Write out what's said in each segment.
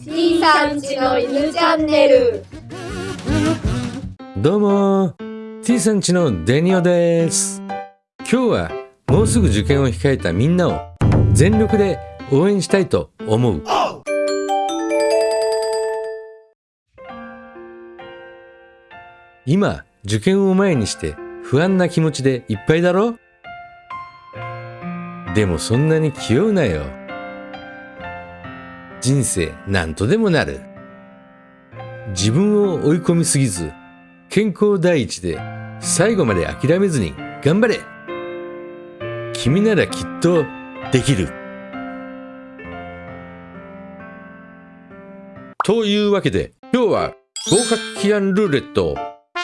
C さんちの犬チャンネル。どうも T さんちのデニオです。今日はもうすぐ受験を控えたみんなを全力で応援したいと思う。今受験を前にして不安な気持ちでいっぱいだろ？でもそんなに気負うなよ。人生何とでもなる。自分を追い込みすぎず健康第一で最後まで諦めずに頑張れ。君ならきっとできる。というわけで今日は合格祈願ルーレットを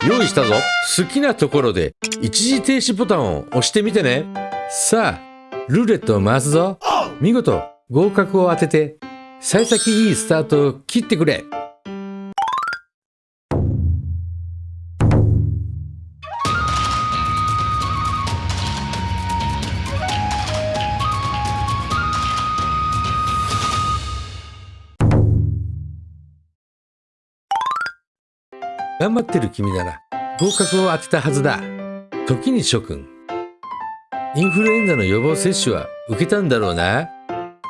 用意したぞ。好きなところで一時停止ボタンを押してみてね。さあルーレットを回すぞ。見事合格を当てて幸先いいスタートを切ってくれ。頑張ってる君なら合格を当てたはずだ。時に諸君。インフルエンザの予防接種は受けたんだろうな。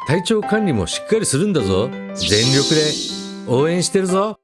体調管理もしっかりするんだぞ。全力で。応援してるぞ。